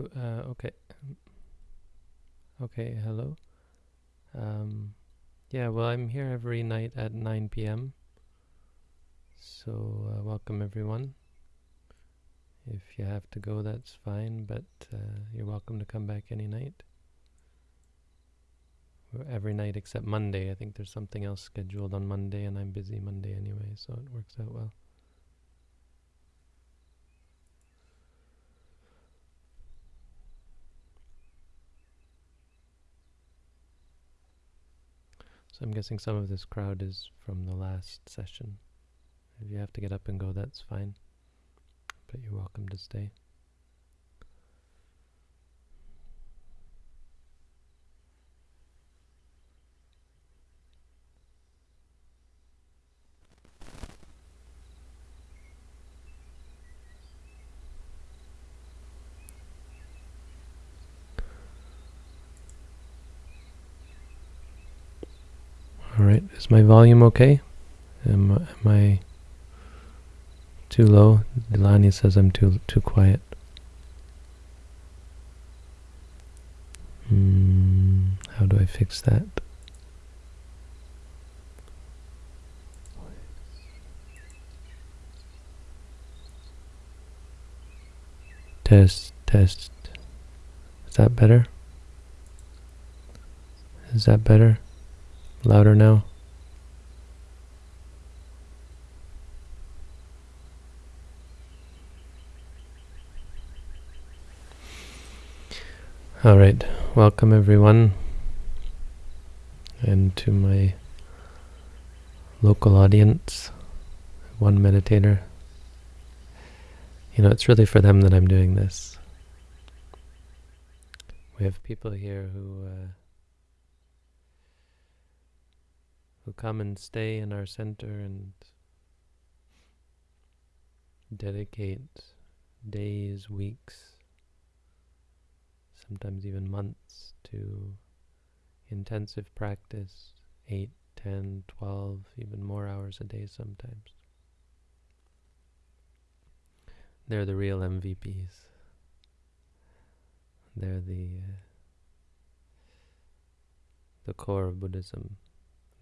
Uh, okay. Okay, hello. Um, yeah, well, I'm here every night at 9 p.m. So, uh, welcome everyone. If you have to go, that's fine, but uh, you're welcome to come back any night. Every night except Monday. I think there's something else scheduled on Monday, and I'm busy Monday anyway, so it works out well. So I'm guessing some of this crowd is from the last session. If you have to get up and go, that's fine. But you're welcome to stay. All right, is my volume okay? Am, am I too low? Delaney says I'm too too quiet. Hmm, how do I fix that? Test, test. Is that better? Is that better? Louder now? All right, welcome everyone, and to my local audience, one meditator. You know, it's really for them that I'm doing this. We have people here who uh, who come and stay in our center and dedicate days, weeks, sometimes even months to intensive practice, 8, 10, 12, even more hours a day sometimes. They're the real MVPs. They're the uh, the core of Buddhism.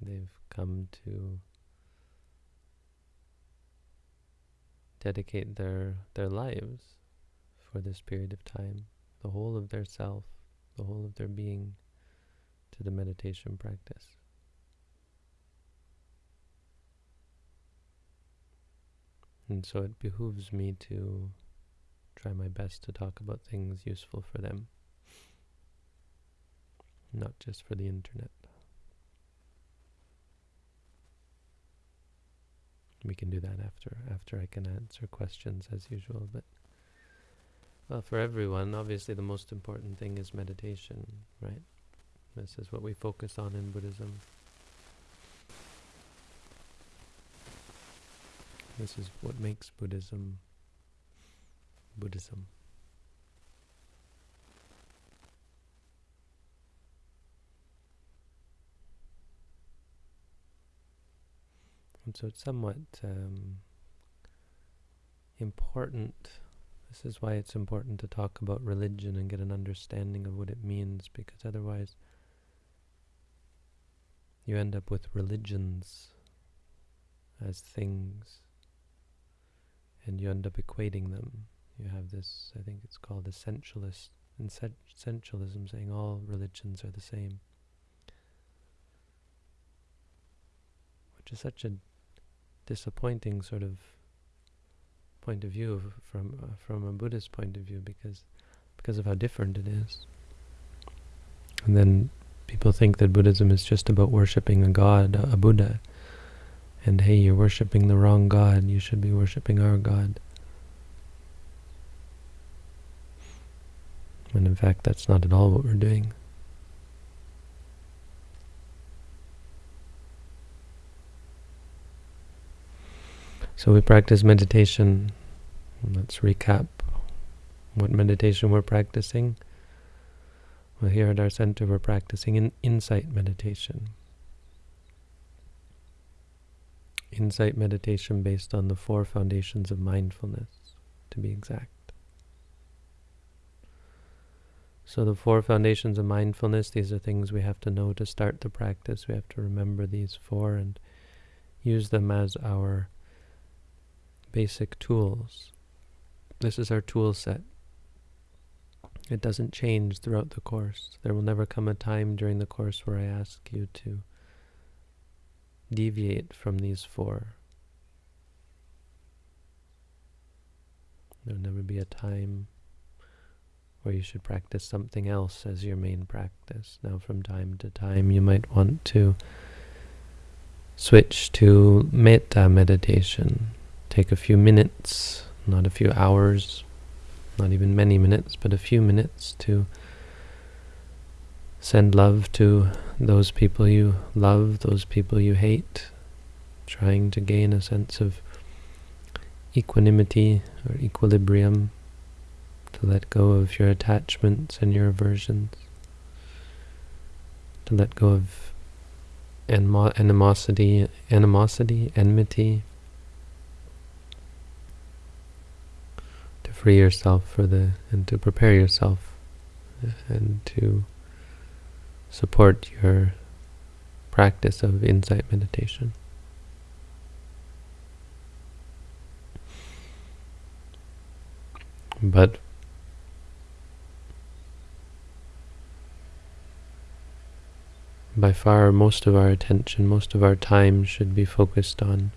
They've come to dedicate their their lives for this period of time, the whole of their self, the whole of their being to the meditation practice. And so it behooves me to try my best to talk about things useful for them, not just for the internet. We can do that after after I can answer questions as usual, but well, for everyone, obviously the most important thing is meditation, right? This is what we focus on in Buddhism. This is what makes Buddhism Buddhism. And so it's somewhat um, important. This is why it's important to talk about religion and get an understanding of what it means, because otherwise you end up with religions as things, and you end up equating them. You have this, I think it's called essentialist, essentialism, saying all religions are the same, which is such a disappointing sort of point of view from uh, from a Buddhist point of view because because of how different it is. And then people think that Buddhism is just about worshipping a god, a, Buddha. And hey, you're worshipping the wrong god. You should be worshipping our God. And in fact, that's not at all what we're doing. So we practice meditation. Let's recap what meditation we're practicing. Well, here at our center, we're practicing in insight meditation. Insight meditation based on the four foundations of mindfulness, to be exact. So the four foundations of mindfulness, these are things we have to know to start the practice. We have to remember these four and use them as our basic tools. This is our tool set. It doesn't change throughout the course. There will never come a time during the course where I ask you to deviate from these four. There will never be a time where you should practice something else as your main practice. Now from time to time you might want to switch to metta meditation. Take a few minutes, not a few hours, not even many minutes, but a few minutes to send love to those people you love, those people you hate, trying to gain a sense of equanimity or equilibrium to let go of your attachments and your aversions, to let go of animosity, animosity, enmity, free yourself for the, and to prepare yourself and to support your practice of insight meditation. But by far most of our attention, most of our time should be focused on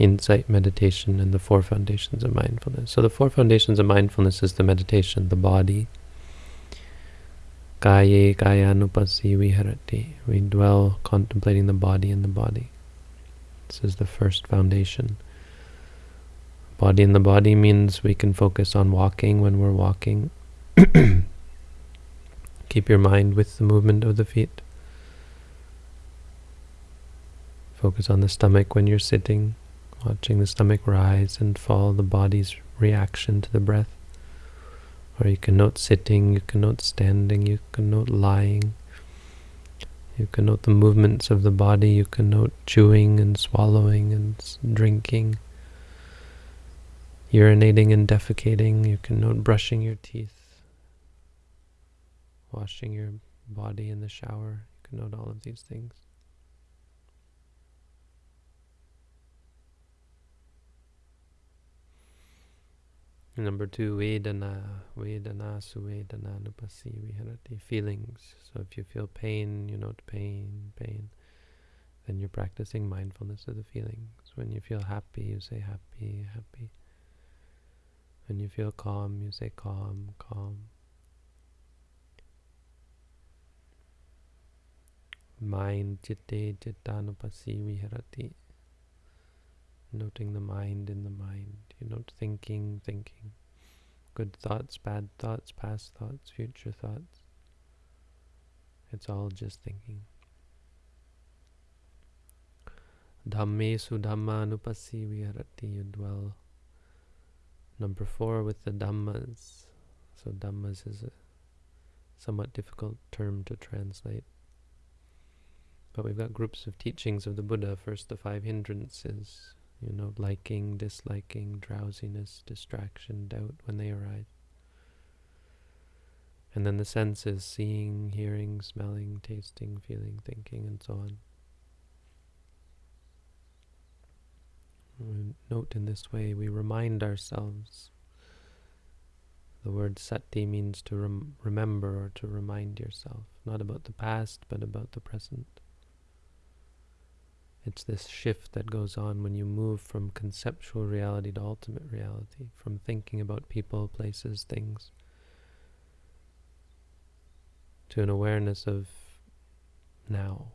insight meditation and the four foundations of mindfulness. So the four foundations of mindfulness is the meditation, the body. Kaye kayanupasi viharati. We dwell contemplating the body and the body. This is the first foundation. Body in the body means we can focus on walking when we're walking. Keep your mind with the movement of the feet. Focus on the stomach when you're sitting, watching the stomach rise and fall, the body's reaction to the breath. Or you can note sitting, you can note standing, you can note lying. You can note the movements of the body, you can note chewing and swallowing and drinking, urinating and defecating, you can note brushing your teeth, washing your body in the shower, you can note all of these things. Number two, Vedana, Vedanasu Vedananupasi Viharati, feelings. So if you feel pain, you note pain, pain. Then you're practicing mindfulness of the feelings. When you feel happy, you say happy, happy. When you feel calm, you say calm, calm. Mind, chitte, chittanupasi viharati noting the mind in the mind. You note thinking, thinking. Good thoughts, bad thoughts, past thoughts, future thoughts. It's all just thinking. Dhammesu dhammanupasi viharati, you dwell. Number four with the dhammas. So dhammas is a somewhat difficult term to translate. But we've got groups of teachings of the Buddha. First, the five hindrances, you know, liking, disliking, drowsiness, distraction, doubt when they arise. And then the senses, seeing, hearing, smelling, tasting, feeling, thinking, and so on. We note in this way, we remind ourselves. The word sati means to rem remember or to remind yourself, not about the past, but about the present. It's this shift that goes on when you move from conceptual reality to ultimate reality, from thinking about people, places, things, to an awareness of now,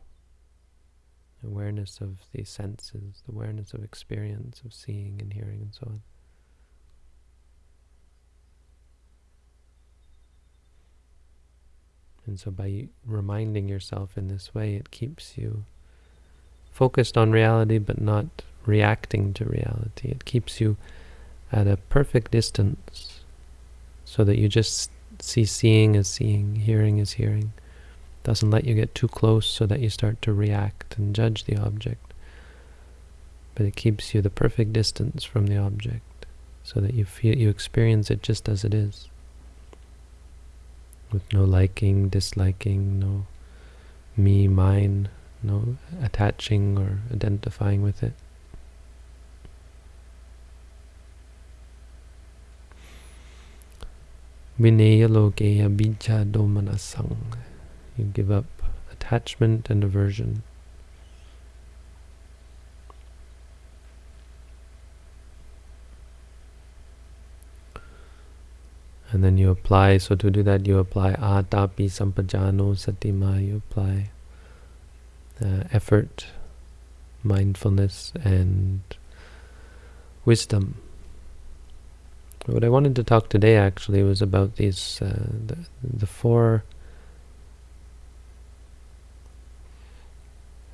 awareness of the senses, the awareness of experience, of seeing and hearing and so on. And so by reminding yourself in this way, it keeps you focused on reality but not reacting to reality. It keeps you at a perfect distance so that you just see seeing as seeing, hearing as hearing. Doesn't let you get too close so that you start to react and judge the object. But it keeps you the perfect distance from the object so that you feel you experience it just as it is with no liking, disliking, no me, mine, no attaching or identifying with it. Vineya lokeya. You give up attachment and aversion. And then you apply, so to do that you apply atapi sampajano satima, you apply uh, effort, mindfulness, and wisdom. What I wanted to talk today actually was about these, uh, the, the four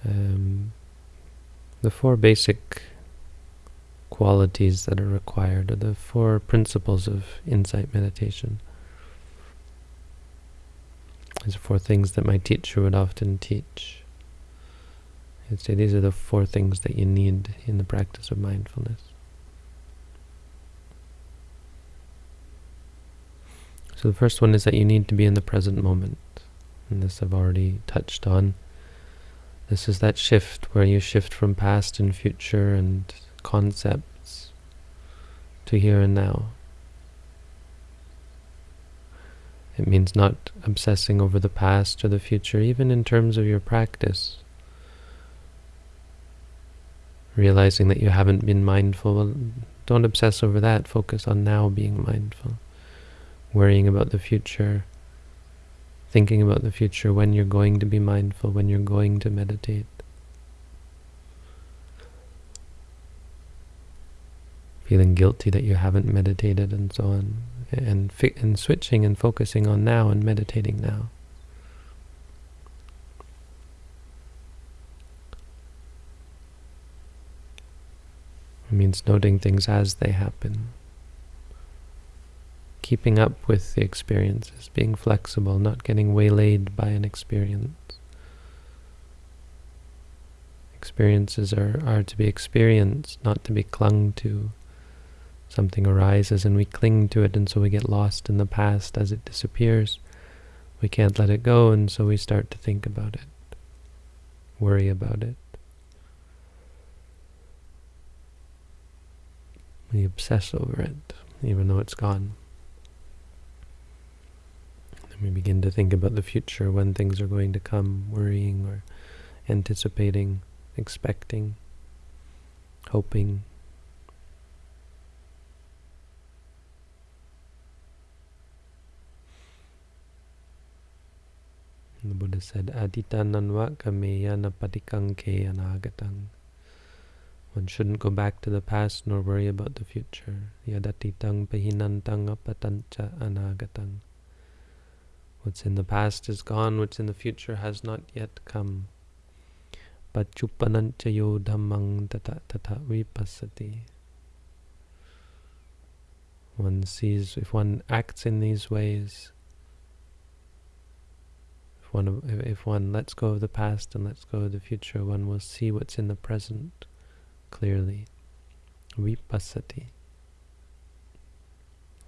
um, the four basic qualities that are required, or the four principles of insight meditation. These are four things that my teacher would often teach. He'd say these are the four things that you need in the practice of mindfulness. So the first one is that you need to be in the present moment. And this I've already touched on. This is that shift where you shift from past and future and concepts to here and now. It means not obsessing over the past or the future, even in terms of your practice. Realizing that you haven't been mindful, well, don't obsess over that. Focus on now being mindful. Worrying about the future, thinking about the future, when you're going to be mindful, when you're going to meditate. feeling guilty that you haven't meditated and so on, and, and switching and focusing on now and meditating now. It means noting things as they happen. Keeping up with the experiences, being flexible, not getting waylaid by an experience. Experiences are, are to be experienced, not to be clung to something arises and we cling to it and so we get lost in the past as it disappears. We can't let it go and so we start to think about it, worry about it. We obsess over it, even though it's gone. Then we begin to think about the future, when things are going to come, worrying or anticipating, expecting, hoping, The Buddha said, Aditananva kameya napatikangke anagatang. One shouldn't go back to the past nor worry about the future. Yadatitang pahinantang apatancha anagatang. What's in the past is gone, what's in the future has not yet come. Pachupanancha yo dhammang tata tata vipassati. One sees, if one acts in these ways, if one if one lets go of the past and lets go of the future, one will see what's in the present clearly. Vipassati.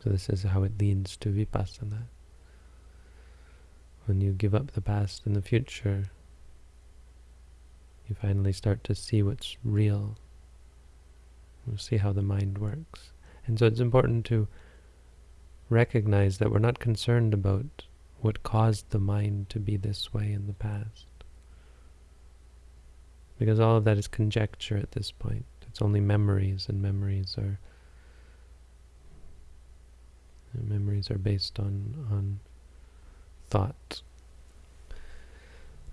So this is how it leads to vipassana. When you give up the past and the future, you finally start to see what's real. You see how the mind works. And so it's important to recognize that we're not concerned about what caused the mind to be this way in the past. Because all of that is conjecture at this point. It's only memories, and memories are memories are based on on thought,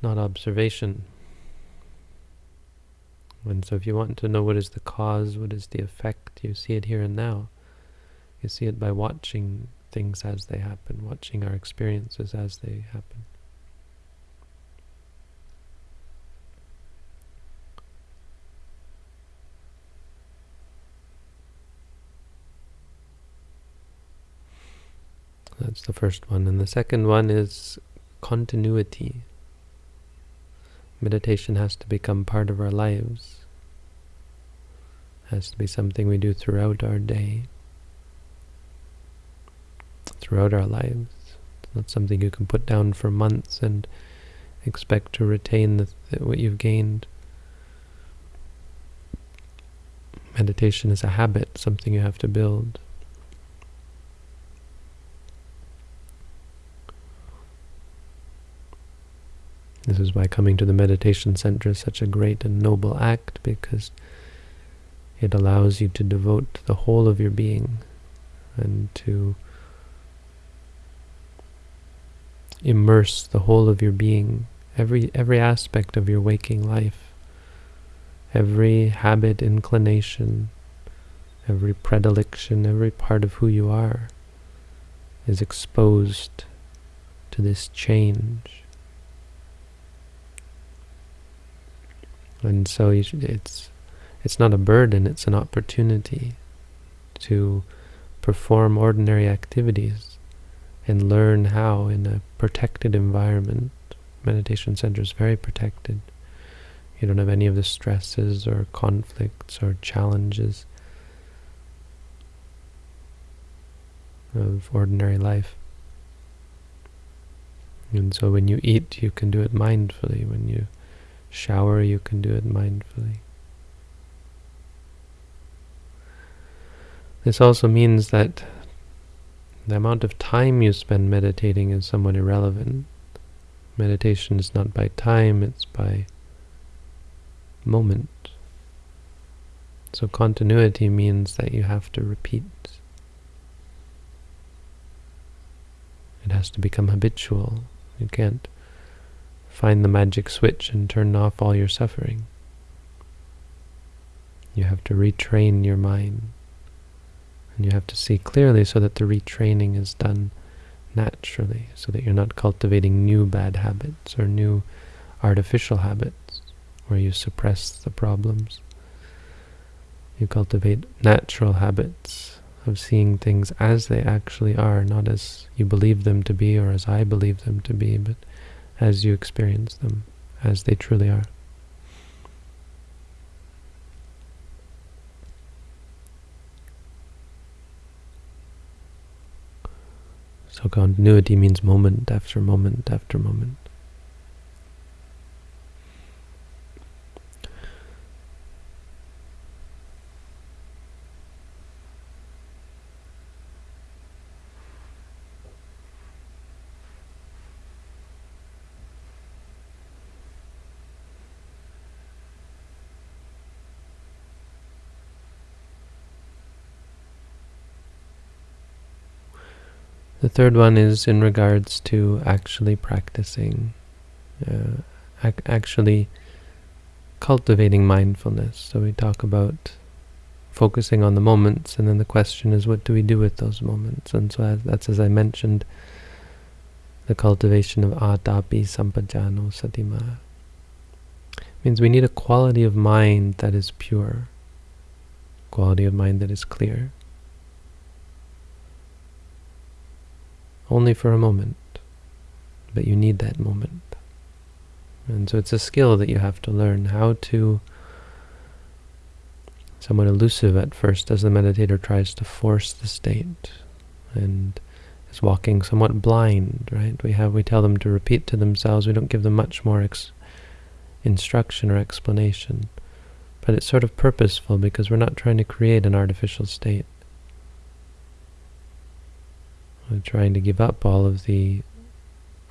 not observation. And so if you want to know what is the cause, what is the effect, you see it here and now. You see it by watching things as they happen, watching our experiences as they happen. That's the first one. And the second one is continuity. Meditation has to become part of our lives. Has to be something we do throughout our day throughout our lives. It's not something you can put down for months and expect to retain the, what you've gained. Meditation is a habit, something you have to build. This is why coming to the meditation center is such a great and noble act, because it allows you to devote the whole of your being and to immerse the whole of your being, every every aspect of your waking life, every habit, inclination, every predilection, every part of who you are is exposed to this change. And so it's it's not a burden, it's an opportunity to perform ordinary activities and learn how in a protected environment. Meditation center is very protected. You don't have any of the stresses or conflicts or challenges of ordinary life. And so when you eat, you can do it mindfully. When you shower, you can do it mindfully. This also means that the amount of time you spend meditating is somewhat irrelevant. Meditation is not by time, it's by moment. So continuity means that you have to repeat. It has to become habitual. You can't find the magic switch and turn off all your suffering. You have to retrain your mind. And you have to see clearly so that the retraining is done naturally, so that you're not cultivating new bad habits or new artificial habits where you suppress the problems. You cultivate natural habits of seeing things as they actually are, not as you believe them to be or as I believe them to be, but as you experience them, as they truly are. So continuity means moment after moment after moment. Third one is in regards to actually practicing, uh, ac actually cultivating mindfulness. So we talk about focusing on the moments, and then the question is, what do we do with those moments? And so as, that's, as I mentioned, the cultivation of atapi sampajano satima. means we need a quality of mind that is pure, quality of mind that is clear. Only for a moment, but you need that moment. And so it's a skill that you have to learn how to, somewhat elusive at first as the meditator tries to force the state and is walking somewhat blind, right? We have we tell them to repeat to themselves. We don't give them much more instruction or explanation. But it's sort of purposeful because we're not trying to create an artificial state. I'm trying to give up all of the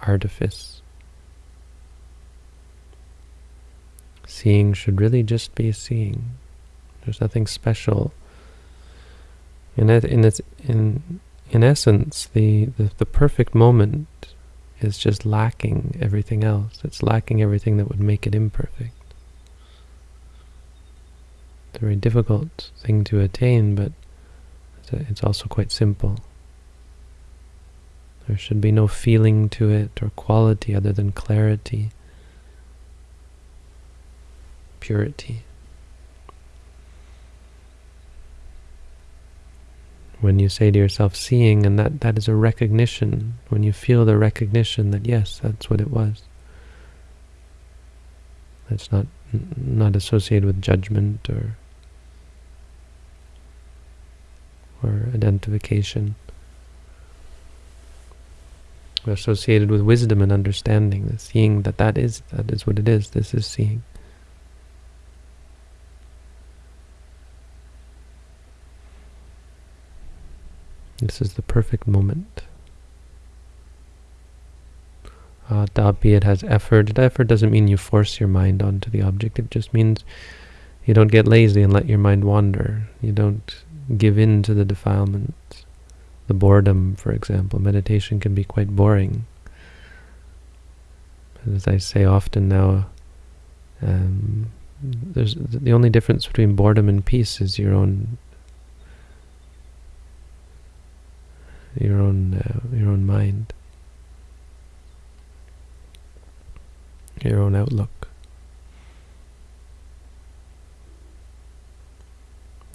artifice. Seeing should really just be seeing. There's nothing special. In in its in in essence, the, the the perfect moment is just lacking everything else. It's lacking everything that would make it imperfect. It's a very difficult thing to attain, but it's also quite simple. There should be no feeling to it or quality other than clarity, purity. When you say to yourself, seeing, and that, that is a recognition, when you feel the recognition that yes, that's what it was. That's not not associated with judgment or or identification. Associated with wisdom and understanding, the seeing that that is, that is what it is, this is seeing. This is the perfect moment. Uh, tapi, it has effort. Effort doesn't mean you force your mind onto the object. It just means you don't get lazy and let your mind wander. You don't give in to the defilements. The boredom, for example. Meditation can be quite boring. As I say often now, um, there's the only difference between boredom and peace is your own your own uh, your own mind, your own outlook.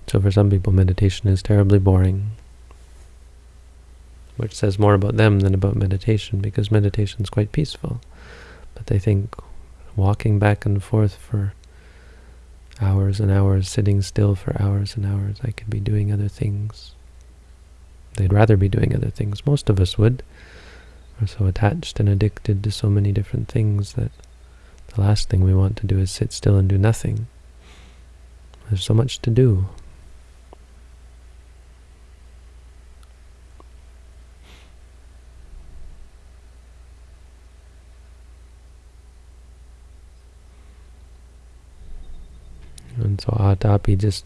So for some people, meditation is terribly boring, which says more about them than about meditation, because meditation is quite peaceful. But they think walking back and forth for hours and hours, sitting still for hours and hours, I could be doing other things. They'd rather be doing other things. Most of us would. We're so attached and addicted to so many different things that the last thing we want to do is sit still and do nothing. There's so much to do. And so atapi just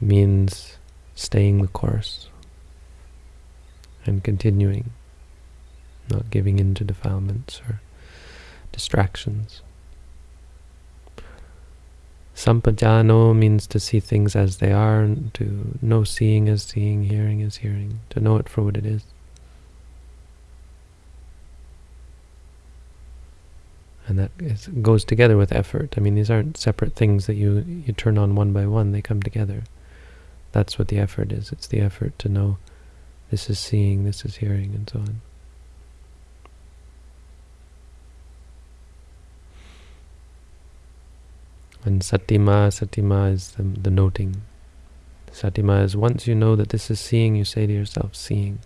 means staying the course and continuing, not giving in to defilements or distractions. Sampajano means to see things as they are, to know seeing as seeing, hearing as hearing, to know it for what it is. And that is, goes together with effort. I mean, these aren't separate things that you, you turn on one by one, they come together. That's what the effort is. It's the effort to know this is seeing, this is hearing, and so on. And satima, satima is the, the noting. Satima is once you know that this is seeing, you say to yourself, seeing.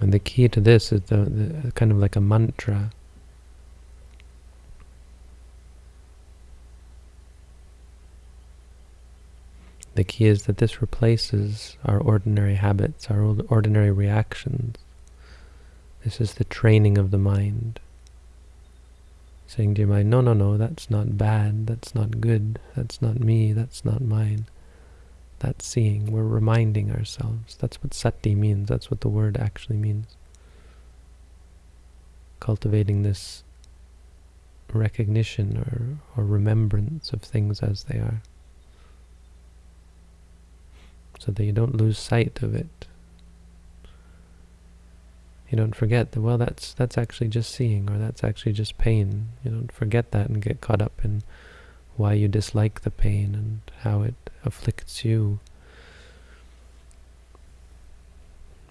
And the key to this is the, the kind of like a mantra. The key is that this replaces our ordinary habits, our ordinary reactions. This is the training of the mind. Saying to your mind, no, no, no, that's not bad, that's not good, that's not me, that's not mine. That's seeing. We're reminding ourselves. That's what sati means. That's what the word actually means. Cultivating this recognition or, or remembrance of things as they are so that you don't lose sight of it. You don't forget that, well, that's that's actually just seeing, or that's actually just pain. You don't forget that and get caught up in why you dislike the pain and how it afflicts you,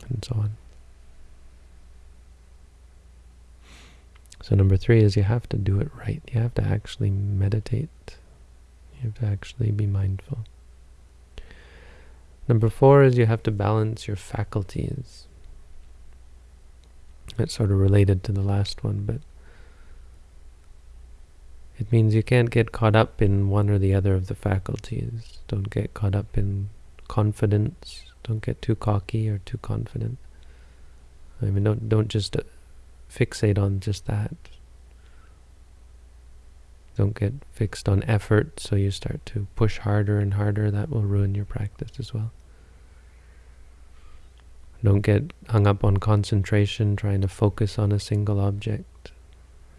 and so on. So number three is you have to do it right. You have to actually meditate. You have to actually be mindful. Number four is you have to balance your faculties. It's sort of related to the last one, but it means you can't get caught up in one or the other of the faculties. Don't get caught up in confidence. Don't get too cocky or too confident. I mean, don't don't just uh, fixate on just that. Don't get fixed on effort, so you start to push harder and harder. That will ruin your practice as well. Don't get hung up on concentration, trying to focus on a single object.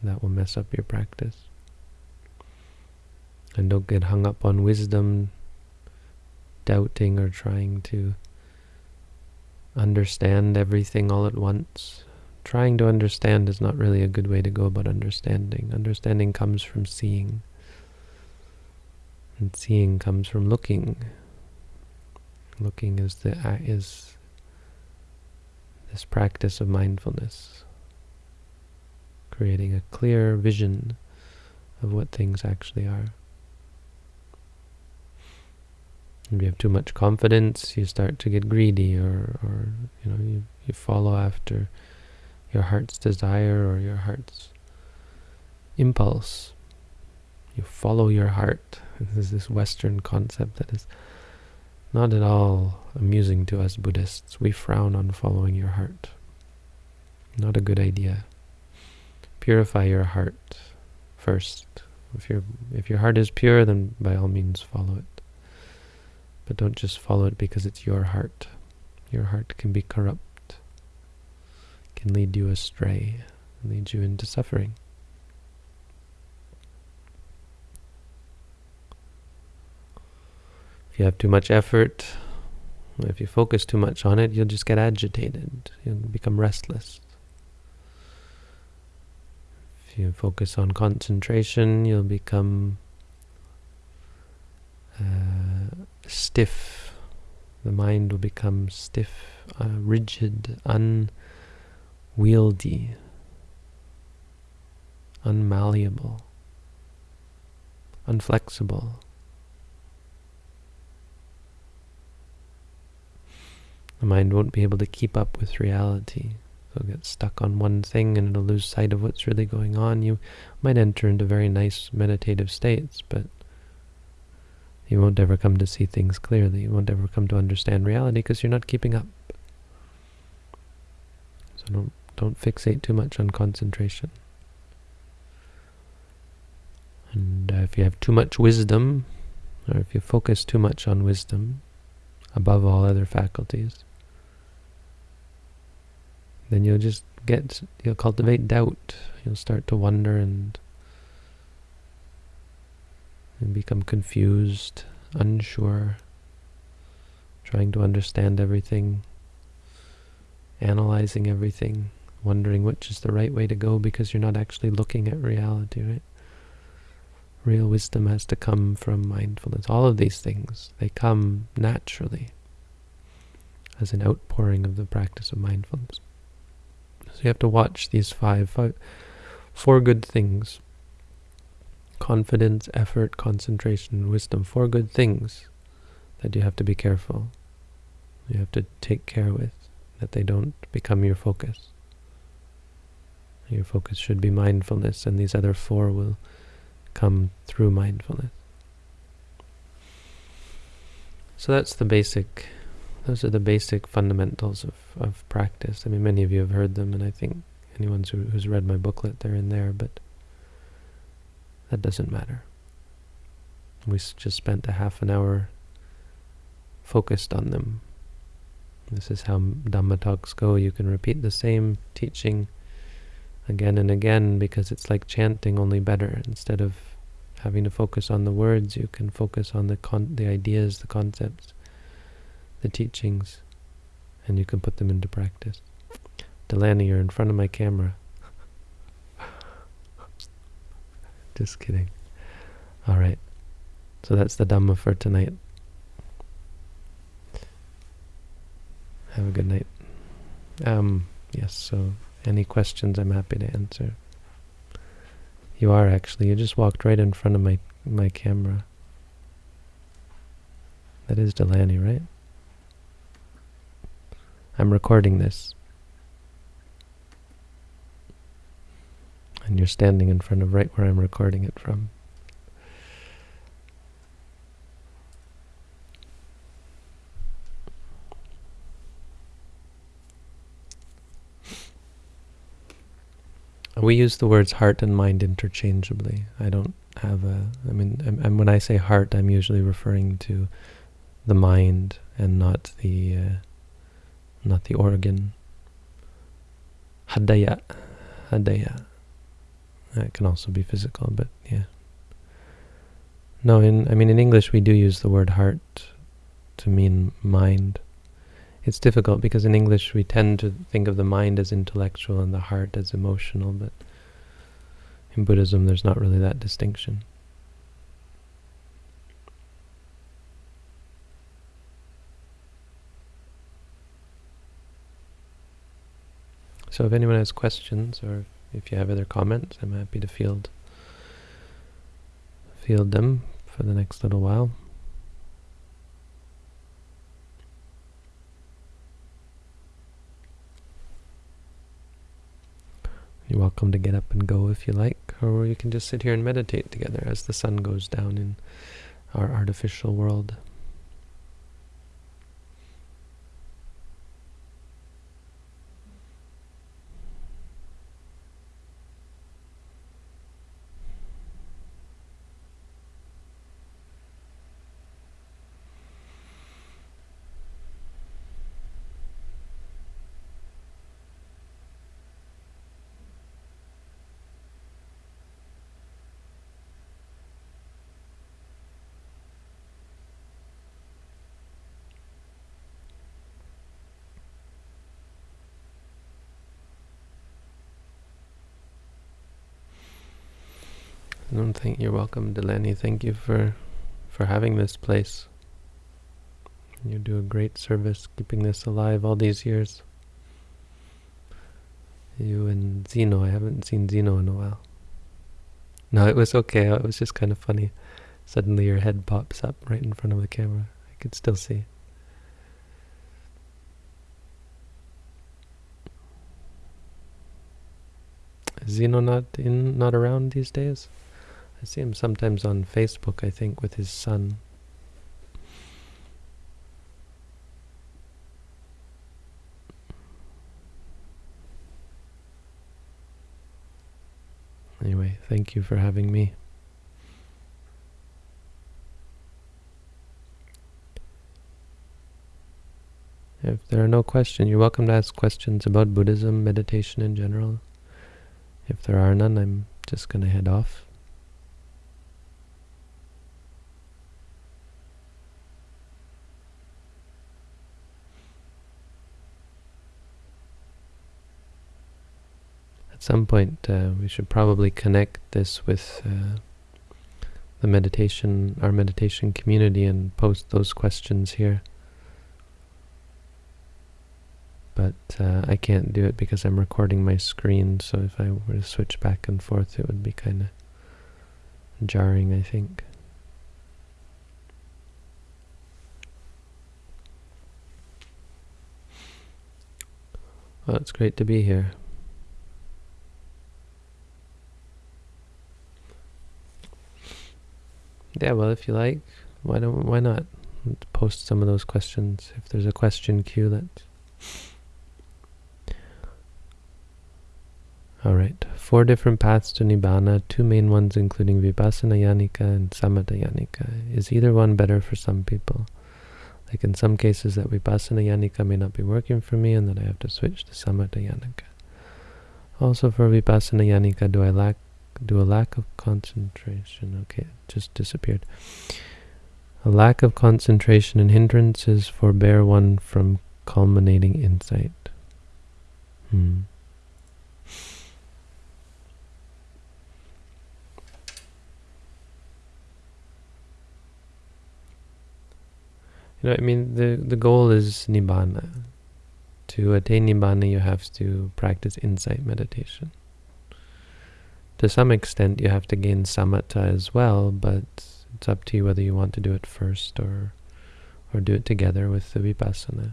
That will mess up your practice. And don't get hung up on wisdom, doubting or trying to understand everything all at once trying to understand is not really a good way to go about understanding. Understanding comes from seeing. And seeing comes from looking. Looking is the is this practice of mindfulness, creating a clear vision of what things actually are. If you have too much confidence, you start to get greedy, or, or you know, you, you follow after your heart's desire or your heart's impulse. You follow your heart. This is this Western concept that is not at all amusing to us Buddhists. We frown on following your heart. Not a good idea. Purify your heart first. If your if your heart is pure, then by all means follow it. But don't just follow it because it's your heart. Your heart can be corrupt, can lead you astray, lead you into suffering. If you have too much effort, if you focus too much on it, you'll just get agitated. You'll become restless. If you focus on concentration, you'll become uh, stiff. The mind will become stiff, uh, rigid, unwieldy, unmalleable, unflexible. The mind won't be able to keep up with reality. It'll get stuck on one thing and it'll lose sight of what's really going on. You might enter into very nice meditative states, but you won't ever come to see things clearly. You won't ever come to understand reality because you're not keeping up. So don't don't fixate too much on concentration. And uh, if you have too much wisdom, or if you focus too much on wisdom above all other faculties, then you'll just get, you'll cultivate doubt. You'll start to wonder and, and become confused, unsure, trying to understand everything, analyzing everything, wondering which is the right way to go because you're not actually looking at reality, right? Real wisdom has to come from mindfulness. All of these things, they come naturally as an outpouring of the practice of mindfulness. So you have to watch these five, five four good things. Confidence, effort, concentration, wisdom. Four good things that you have to be careful. You have to take care with, that they don't become your focus. Your focus should be mindfulness, and these other four will come through mindfulness. So that's the basic those are the basic fundamentals of, of practice. I mean, many of you have heard them, and I think anyone who, who's read my booklet, they're in there, but that doesn't matter. We just spent a half an hour focused on them. This is how Dhamma talks go. You can repeat the same teaching again and again because it's like chanting, only better. Instead of having to focus on the words, you can focus on the the ideas, the concepts the teachings and you can put them into practice. Delaney, you're in front of my camera. Just kidding. All right. So that's the Dhamma for tonight. Have a good night. Um, yes, so any questions I'm happy to answer. You are actually. You just walked right in front of my my camera. That is Delaney, right? I'm recording this. And you're standing in front of right where I'm recording it from. We use the words heart and mind interchangeably. I don't have a, I mean, and when I say heart, I'm usually referring to the mind and not the uh, not the organ. Hadaya. Hadaya. That can also be physical, but yeah. No, in I mean in English we do use the word heart to mean mind. It's difficult because in English we tend to think of the mind as intellectual and the heart as emotional, but in Buddhism there's not really that distinction. So if anyone has questions or if you have other comments, I'm happy to field field them for the next little while. You're welcome to get up and go if you like, or you can just sit here and meditate together as the sun goes down in our artificial world. I don't think you're welcome, Delaney. Thank you for for having this place. You do a great service keeping this alive all these years. You and Zeno. I haven't seen Zeno in a while. No, it was okay. It was just kind of funny. Suddenly your head pops up right in front of the camera. I could still see. Zeno not in, not around these days? I see him sometimes on Facebook, I think, with his son. Anyway, thank you for having me. If there are no questions, you're welcome to ask questions about Buddhism, meditation in general. If there are none, I'm just going to head off. Some point uh, we should probably connect this with uh, the meditation, our meditation community and post those questions here. But uh, I can't do it because I'm recording my screen, so if I were to switch back and forth it would be kind of jarring, I think. Well, it's great to be here. Yeah, well, if you like, why don't why not post some of those questions if there's a question queue that. All right, four different paths to nibbana, two main ones including vipassana yanika and samatha yanika. Is either one better for some people? Like in some cases that vipassana yanika may not be working for me and that I have to switch to samatha yanika. Also for vipassana yanika, do I lack do a lack of concentration. Okay, it just disappeared. A lack of concentration and hindrances forbear one from culminating insight. Hmm. You know, I mean, the, the goal is Nibbana. To attain Nibbana, you have to practice insight meditation to some extent you have to gain samatha as well, but it's up to you whether you want to do it first or or do it together with the vipassana.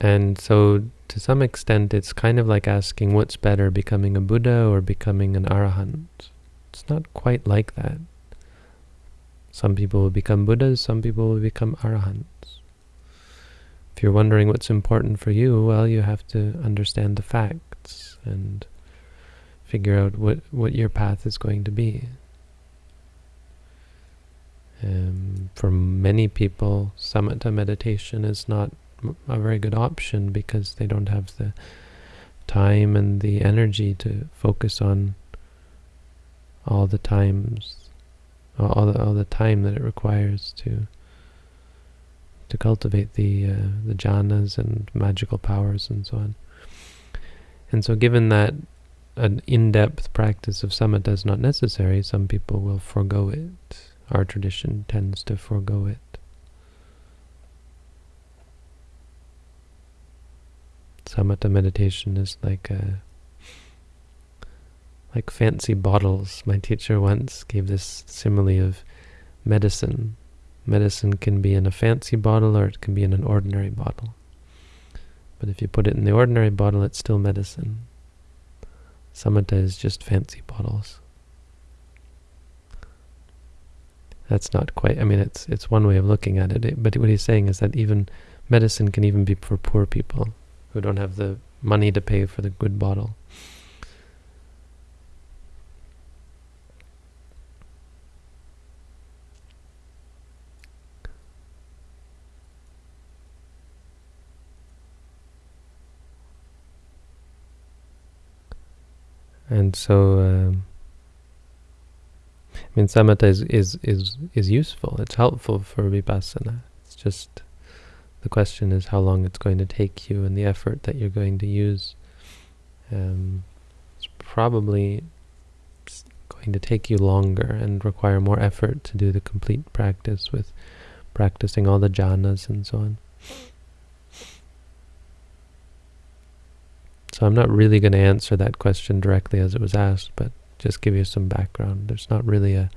And so to some extent it's kind of like asking what's better, becoming a Buddha or becoming an Arahant. It's not quite like that. Some people will become Buddhas, some people will become Arahants. You're wondering what's important for you, well, you have to understand the facts and figure out what, what your path is going to be. Um, for many people, samatha meditation is not a very good option because they don't have the time and the energy to focus on all the times, all the, all the time that it requires to to cultivate the uh, the jhanas and magical powers and so on. And so given that an in-depth practice of samatha is not necessary, some people will forego it. Our tradition tends to forego it. Samatha meditation is like a like fancy bottles. My teacher once gave this simile of medicine Medicine can be in a fancy bottle or it can be in an ordinary bottle. But if you put it in the ordinary bottle, it's still medicine. Samatha is just fancy bottles. That's not quite, I mean, it's it's one way of looking at it, but what he's saying is that even medicine can even be for poor people who don't have the money to pay for the good bottle. And so, um, I mean, samatha is, is, is, is useful. It's helpful for vipassana. It's just the question is how long it's going to take you and the effort that you're going to use. Um, it's probably going to take you longer and require more effort to do the complete practice with practicing all the jhanas and so on. I'm not really going to answer that question directly as it was asked, but just give you some background. There's not really a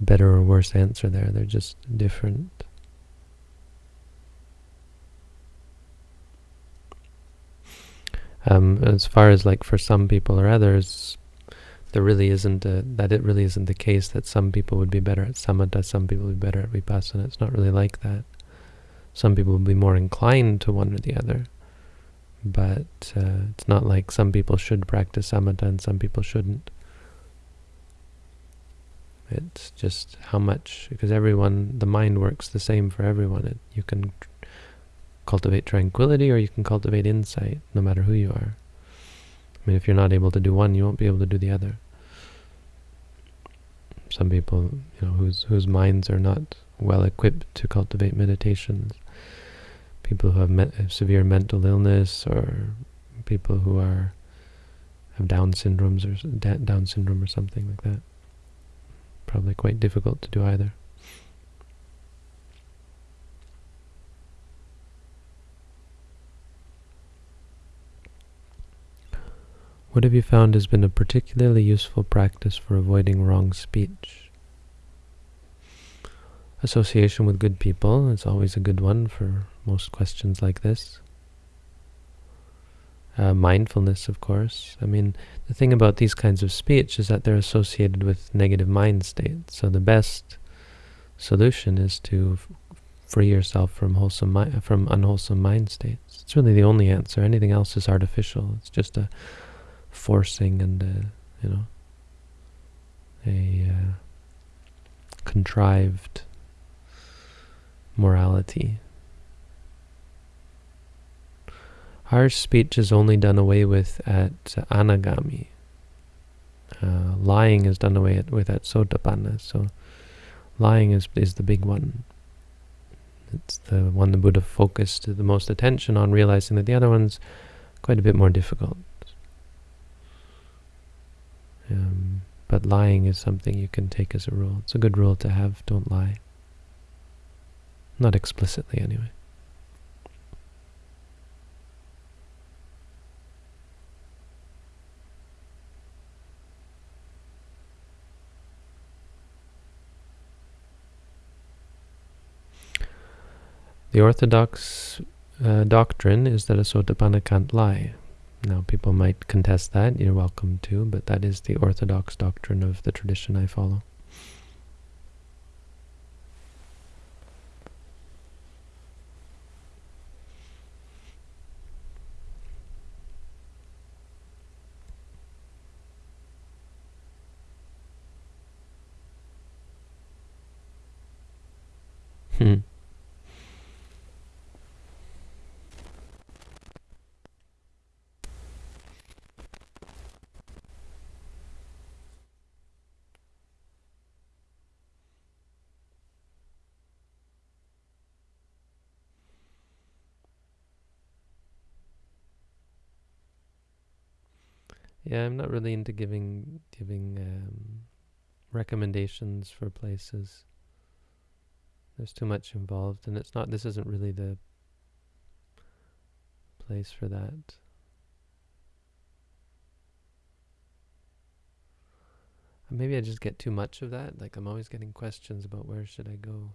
better or worse answer there. They're just different. Um, as far as like for some people or others, there really isn't a, that it really isn't the case that some people would be better at samatha, some people would be better at vipassana. It's not really like that. Some people will be more inclined to one or the other but uh, it's not like some people should practice samatha and some people shouldn't. It's just how much, because everyone, the mind works the same for everyone. It, you can cultivate tranquility or you can cultivate insight, no matter who you are. I mean, if you're not able to do one, you won't be able to do the other. Some people, you know, whose whose minds are not well equipped to cultivate meditations, people who have me uh, severe mental illness or people who are have Down syndromes or Down syndrome or something like that. Probably quite difficult to do either. What have you found has been a particularly useful practice for avoiding wrong speech? Association with good people is always a good one for most questions like this. Uh, mindfulness, of course. I mean, the thing about these kinds of speech is that they're associated with negative mind states. So the best solution is to free yourself from wholesome from unwholesome mind states. It's really the only answer. Anything else is artificial. It's just a forcing and a, you know a uh, contrived morality. Harsh speech is only done away with at anagami. Uh, lying is done away with at sotapanna. So lying is, is the big one. It's the one the Buddha focused the most attention on, realizing that the other one's quite a bit more difficult. Um, but lying is something you can take as a rule. It's a good rule to have, don't lie. Not explicitly, anyway. The orthodox uh, doctrine is that a sotapanna can't lie. Now, people might contest that, you're welcome to, but that is the orthodox doctrine of the tradition I follow. Hmm. Yeah, I'm not really into giving giving um, recommendations for places. There's too much involved, and it's not. This isn't really the place for that. Maybe I just get too much of that. Like I'm always getting questions about where should I go.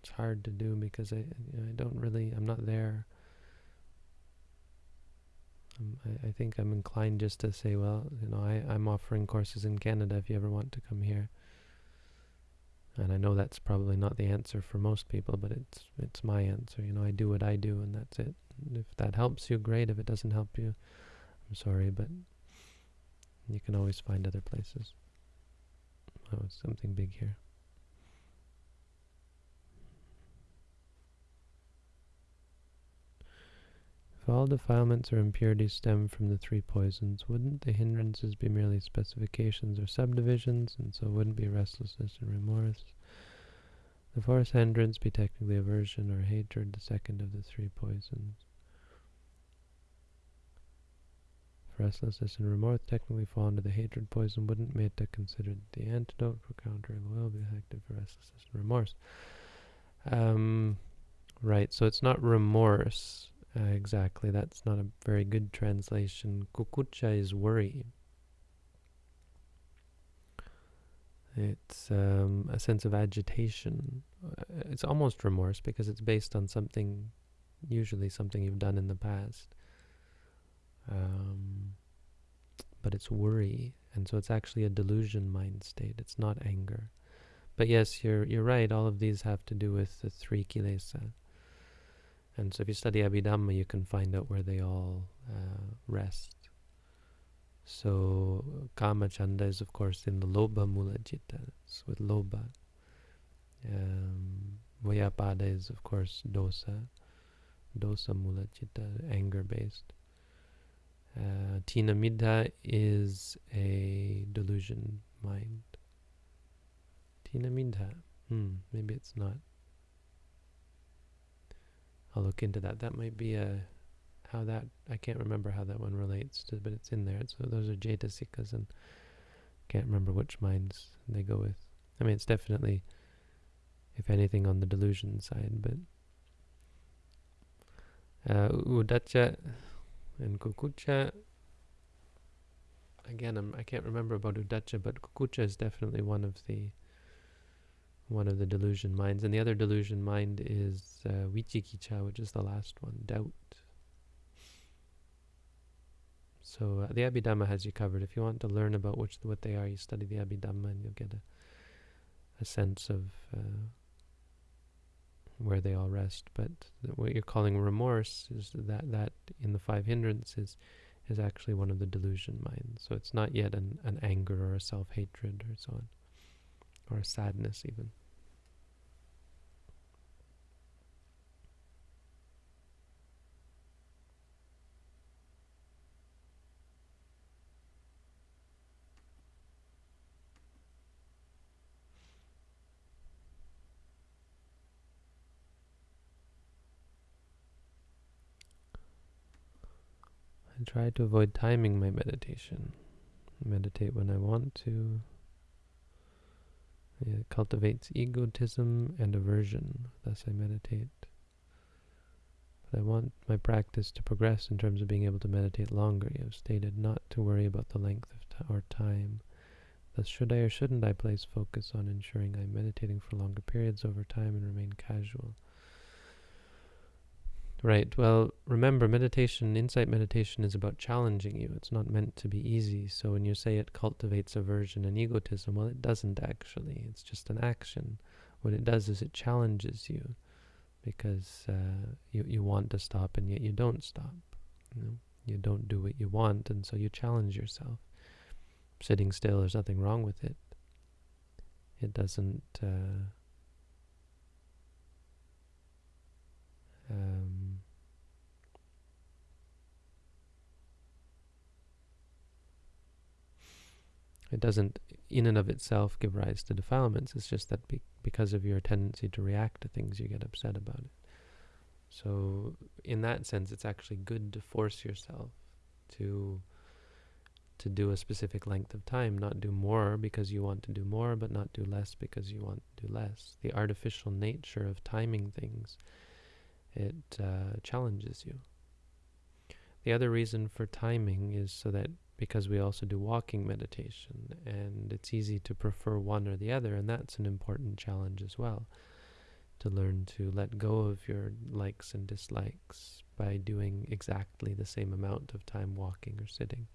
it's hard to do because I you know, I don't really I'm not there. Um, I, I think I'm inclined just to say, well, you know, I, I'm offering courses in Canada if you ever want to come here. And I know that's probably not the answer for most people, but it's it's my answer. You know, I do what I do, and that's it. And if that helps you, great. If it doesn't help you, I'm sorry, but you can always find other places. Oh, something big here. If all defilements or impurities stem from the three poisons, wouldn't the hindrances be merely specifications or subdivisions, and so wouldn't be restlessness and remorse? The fourth hindrance be technically aversion or hatred, the second of the three poisons. If restlessness and remorse technically fall under the hatred poison, wouldn't metta considered the antidote for countering will be effective for restlessness and remorse? Um, right, so it's not remorse uh, exactly. That's not a very good translation. Kukkucca is worry. It's um, a sense of agitation. Uh, it's almost remorse because it's based on something, usually something you've done in the past. Um, but it's worry, and so it's actually a delusion mind state. It's not anger. But yes, you're you're right. All of these have to do with the three kilesa. And so if you study Abhidhamma, you can find out where they all uh, rest. So Kama Chanda is of course in the Lobha Mula it's with Lobha. Um, Vyapada is of course Dosa, Dosa Mula anger based. Uh, Thina Middha is a delusion mind. Thina Middha, hmm, maybe it's not. I'll look into that. That might be a how that I can't remember how that one relates to, but it's in there. So those are Cetasikas, and can't remember which minds they go with. I mean, it's definitely, if anything, on the delusion side, but uh, Uddhacca and Kukkucca. Again, I'm, I can not remember about Uddhacca, but Kukkucca is definitely one of the one of the delusion minds. And the other delusion mind is uh, Vicikiccha, which is the last one, doubt. So uh, the Abhidhamma has you covered. If you want to learn about which what they are, you study the Abhidhamma and you'll get a, a sense of uh, where they all rest. But what you're calling remorse is that that in the five hindrances is actually one of the delusion minds. So it's not yet an, an anger or a self-hatred or so on, or sadness even. I try to avoid timing my meditation. Meditate when I want to. It cultivates egotism and aversion, thus I meditate. But I want my practice to progress in terms of being able to meditate longer. You have stated not to worry about the length of or time. Thus, should I or shouldn't I place focus on ensuring I'm meditating for longer periods over time and remain casual? Right. Well, remember, meditation, insight meditation is about challenging you. It's not meant to be easy. So when you say it cultivates aversion and egotism, well, it doesn't actually. It's just an action. What it does is it challenges you because uh, you, you want to stop and yet you don't stop. You, know? you don't do what you want, and so you challenge yourself. Sitting still, there's nothing wrong with it. It doesn't... Uh, Um, it doesn't, in and of itself, give rise to defilements. It's just that be because of your tendency to react to things, you get upset about it. So, in that sense, it's actually good to force yourself to to do a specific length of time, not do more because you want to do more, but not do less because you want to do less. The artificial nature of timing things it uh, challenges you. The other reason for timing is so that because we also do walking meditation and it's easy to prefer one or the other and that's an important challenge as well to learn to let go of your likes and dislikes by doing exactly the same amount of time walking or sitting.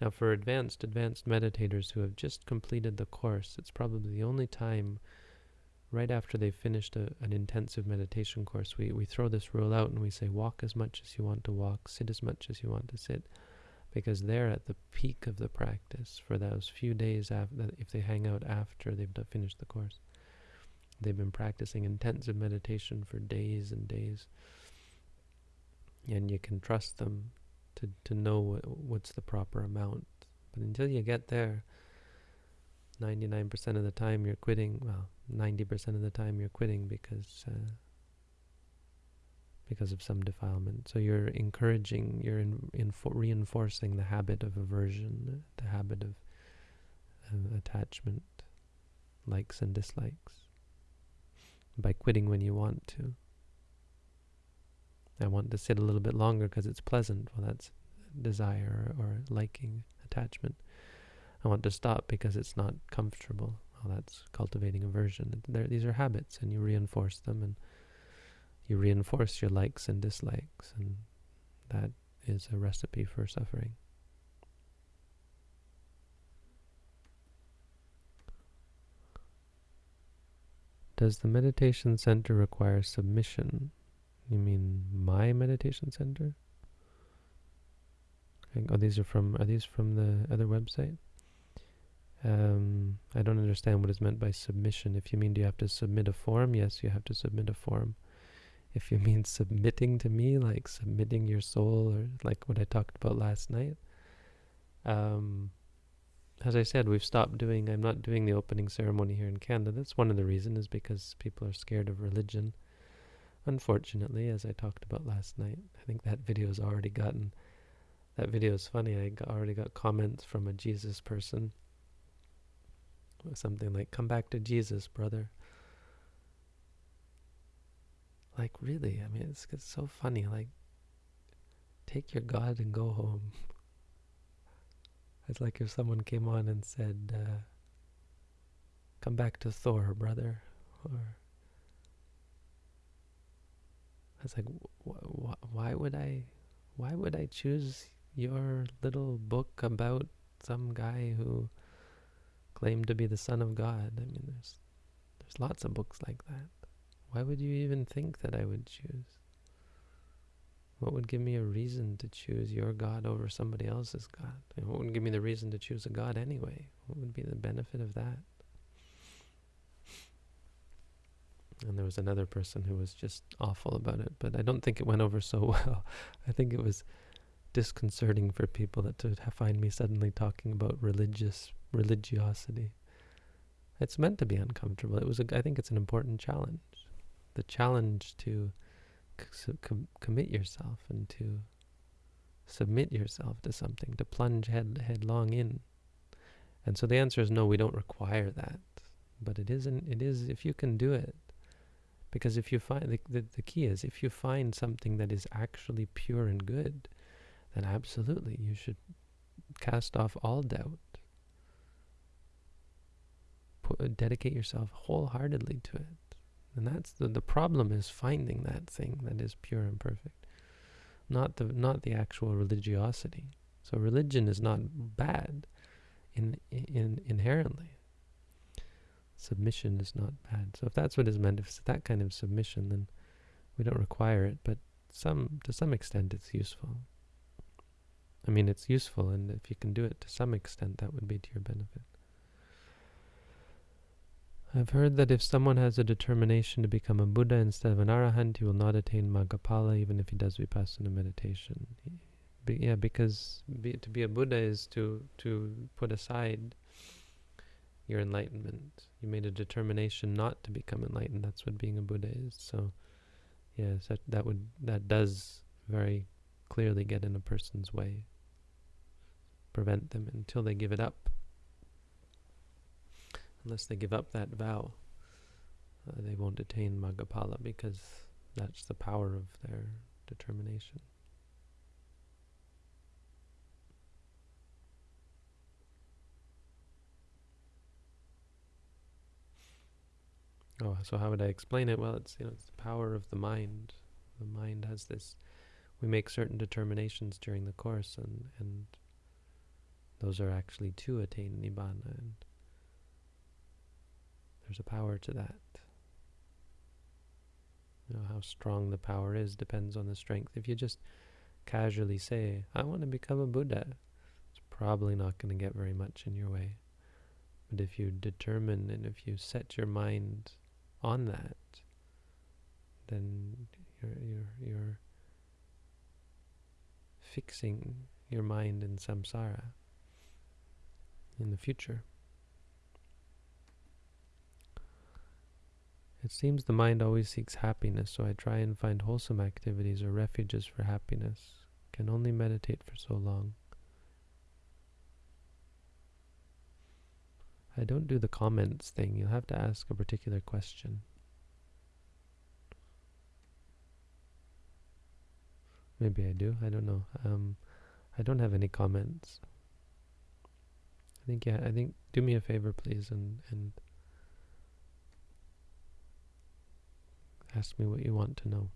Now, for advanced, advanced meditators who have just completed the course, it's probably the only time right after they've finished a, an intensive meditation course, we, we throw this rule out and we say, walk as much as you want to walk, sit as much as you want to sit, because they're at the peak of the practice for those few days after, if they hang out after they've finished the course. They've been practicing intensive meditation for days and days, and you can trust them to, to know what, what's the proper amount. But until you get there, 99% of the time you're quitting, well, 90% of the time you're quitting because uh, because of some defilement. So you're encouraging, you're in, in reinforcing the habit of aversion, the habit of uh, attachment, likes and dislikes, by quitting when you want to. I want to sit a little bit longer because it's pleasant. Well, that's desire or liking, attachment. I want to stop because it's not comfortable. Well, that's cultivating aversion. They're, these are habits, and you reinforce them, and you reinforce your likes and dislikes, and that is a recipe for suffering. Does the meditation center require submission? You mean my meditation center? Oh, these are from. Are these from the other website? Um, I don't understand what is meant by submission. If you mean do you have to submit a form? Yes, you have to submit a form. If you mean submitting to me, like submitting your soul, or like what I talked about last night, um, as I said, we've stopped doing. I'm not doing the opening ceremony here in Canada. That's one of the reasons, is because people are scared of religion. Unfortunately, as I talked about last night, I think that video has already gotten. That video is funny. I got, already got comments from a Jesus person something like, come back to Jesus, brother. Like, really? I mean, it's, it's so funny. Like, take your God and go home. It's like if someone came on and said, uh, come back to Thor, brother. Or, I was like, wh wh why would I, why would I choose your little book about some guy who claimed to be the Son of God. I mean, there's there's lots of books like that. Why would you even think that I would choose? What would give me a reason to choose your God over somebody else's God? And what would give me the reason to choose a God anyway? What would be the benefit of that? And there was another person who was just awful about it, but I don't think it went over so well. I think it was disconcerting for people that to find me suddenly talking about religious religiosity. It's meant to be uncomfortable. It was, a, I think, it's an important challenge. The challenge to com commit yourself and to submit yourself to something, to plunge head headlong in. And so the answer is no. We don't require that, but it isn't. It is if you can do it. Because if you find the, the the key is if you find something that is actually pure and good, then absolutely you should cast off all doubt put, dedicate yourself wholeheartedly to it. And that's the, the problem is finding that thing that is pure and perfect. Not the not the actual religiosity. So religion is not bad in, in inherently. Submission is not bad. So if that's what is meant, if it's that kind of submission, then we don't require it, but some to some extent it's useful. I mean, it's useful, and if you can do it to some extent, that would be to your benefit. I've heard that if someone has a determination to become a Buddha instead of an Arahant, he will not attain Maggaphala even if he does Vipassana meditation. Be, yeah, because be, to be a Buddha is to, to put aside your enlightenment. You made a determination not to become enlightened. That's what being a Buddha is. So, yes, that, that would that does very clearly get in a person's way, prevent them until they give it up unless they give up that vow, uh, they won't attain Maggaphala because that's the power of their determination. Oh, so how would I explain it? Well, it's you know it's the power of the mind. The mind has this. We make certain determinations during the course, and and those are actually to attain nibbana, and there's a power to that. You know, how strong the power is depends on the strength. If you just casually say, I want to become a Buddha, it's probably not going to get very much in your way. But if you determine and if you set your mind on that, then you're, you're, you're fixing your mind in samsara in the future. It seems the mind always seeks happiness, so I try and find wholesome activities or refuges for happiness. Can only meditate for so long. I don't do the comments thing. You'll have to ask a particular question. Maybe I do. I don't know. Um, I don't have any comments. I think yeah. I think do me a favor, please, and and ask me what you want to know.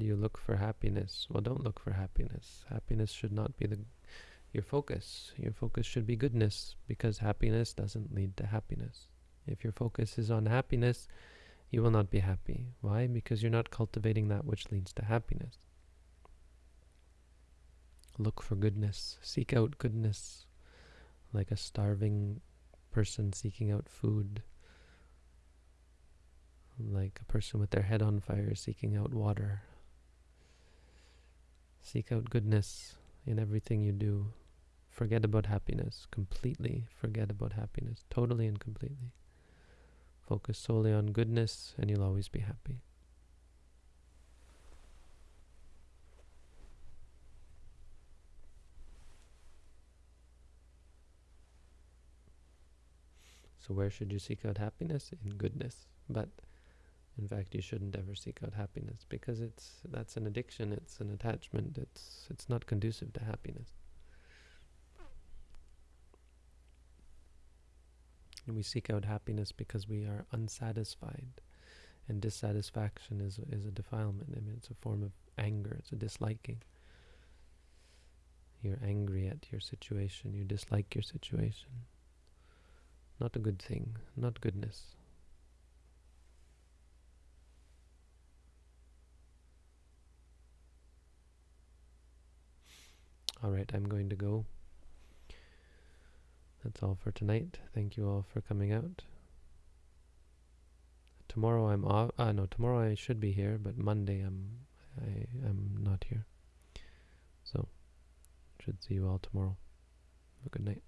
Do you look for happiness? Well, don't look for happiness. Happiness should not be the your focus. Your focus should be goodness because happiness doesn't lead to happiness. If your focus is on happiness, you will not be happy. Why? Because you're not cultivating that which leads to happiness. Look for goodness. Seek out goodness like a starving person seeking out food like a person with their head on fire seeking out water. Seek out goodness in everything you do. Forget about happiness completely. Forget about happiness totally and completely. Focus solely on goodness and you'll always be happy. So where should you seek out happiness? In goodness. But in fact, you shouldn't ever seek out happiness because it's that's an addiction. It's an attachment. It's it's not conducive to happiness. And we seek out happiness because we are unsatisfied, and dissatisfaction is is a defilement. I mean, it's a form of anger. It's a disliking. You're angry at your situation. You dislike your situation. Not a good thing. Not goodness. Alright, I'm going to go. That's all for tonight. Thank you all for coming out. Tomorrow I'm off. Uh, no, tomorrow I should be here, but Monday I'm I am not here. So, should see you all tomorrow. Have a good night.